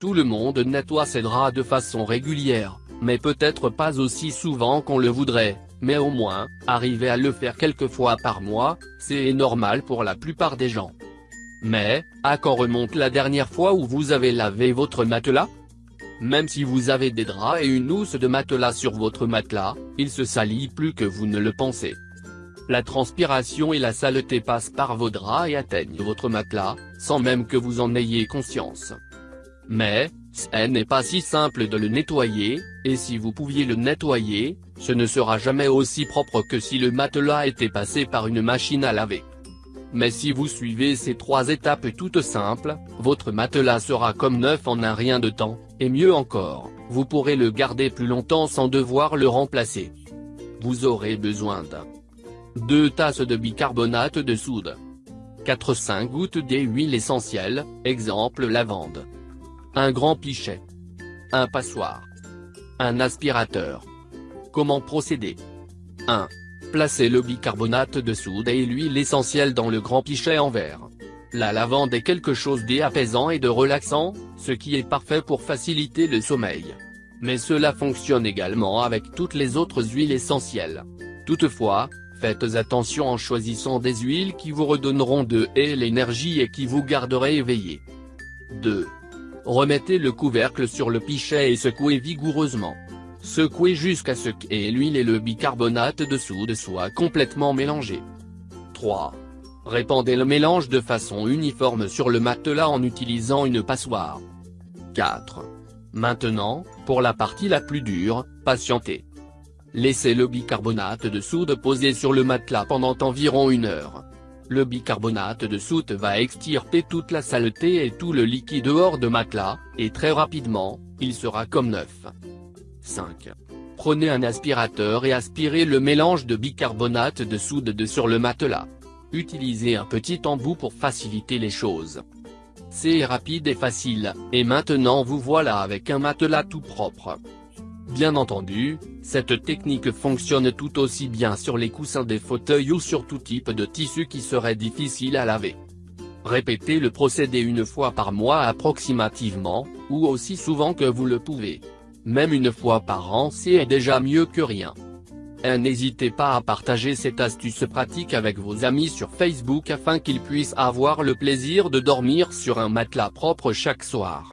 Tout le monde nettoie ses draps de façon régulière, mais peut-être pas aussi souvent qu'on le voudrait, mais au moins, arriver à le faire quelques fois par mois, c'est normal pour la plupart des gens. Mais, à quand remonte la dernière fois où vous avez lavé votre matelas? Même si vous avez des draps et une housse de matelas sur votre matelas, il se salit plus que vous ne le pensez. La transpiration et la saleté passent par vos draps et atteignent votre matelas, sans même que vous en ayez conscience. Mais, ce n'est pas si simple de le nettoyer, et si vous pouviez le nettoyer, ce ne sera jamais aussi propre que si le matelas était passé par une machine à laver. Mais si vous suivez ces trois étapes toutes simples, votre matelas sera comme neuf en un rien de temps, et mieux encore, vous pourrez le garder plus longtemps sans devoir le remplacer. Vous aurez besoin de 2 tasses de bicarbonate de soude. 4-5 gouttes d'huile essentielle, exemple lavande. Un grand pichet. Un passoire. Un aspirateur. Comment procéder? 1. Placez le bicarbonate de soude et l'huile essentielle dans le grand pichet en verre. La lavande est quelque chose d'apaisant et de relaxant, ce qui est parfait pour faciliter le sommeil. Mais cela fonctionne également avec toutes les autres huiles essentielles. Toutefois, faites attention en choisissant des huiles qui vous redonneront de et l'énergie et qui vous garderez éveillé. 2. Remettez le couvercle sur le pichet et secouez vigoureusement. Secouez jusqu'à ce que l'huile et le bicarbonate de soude soient complètement mélangés. 3. Répandez le mélange de façon uniforme sur le matelas en utilisant une passoire. 4. Maintenant, pour la partie la plus dure, patientez. Laissez le bicarbonate de soude poser sur le matelas pendant environ une heure. Le bicarbonate de soude va extirper toute la saleté et tout le liquide hors de matelas, et très rapidement, il sera comme neuf. 5. Prenez un aspirateur et aspirez le mélange de bicarbonate de soude de sur le matelas. Utilisez un petit embout pour faciliter les choses. C'est rapide et facile, et maintenant vous voilà avec un matelas tout propre. Bien entendu, cette technique fonctionne tout aussi bien sur les coussins des fauteuils ou sur tout type de tissu qui serait difficile à laver. Répétez le procédé une fois par mois approximativement, ou aussi souvent que vous le pouvez. Même une fois par an c'est déjà mieux que rien. N'hésitez pas à partager cette astuce pratique avec vos amis sur Facebook afin qu'ils puissent avoir le plaisir de dormir sur un matelas propre chaque soir.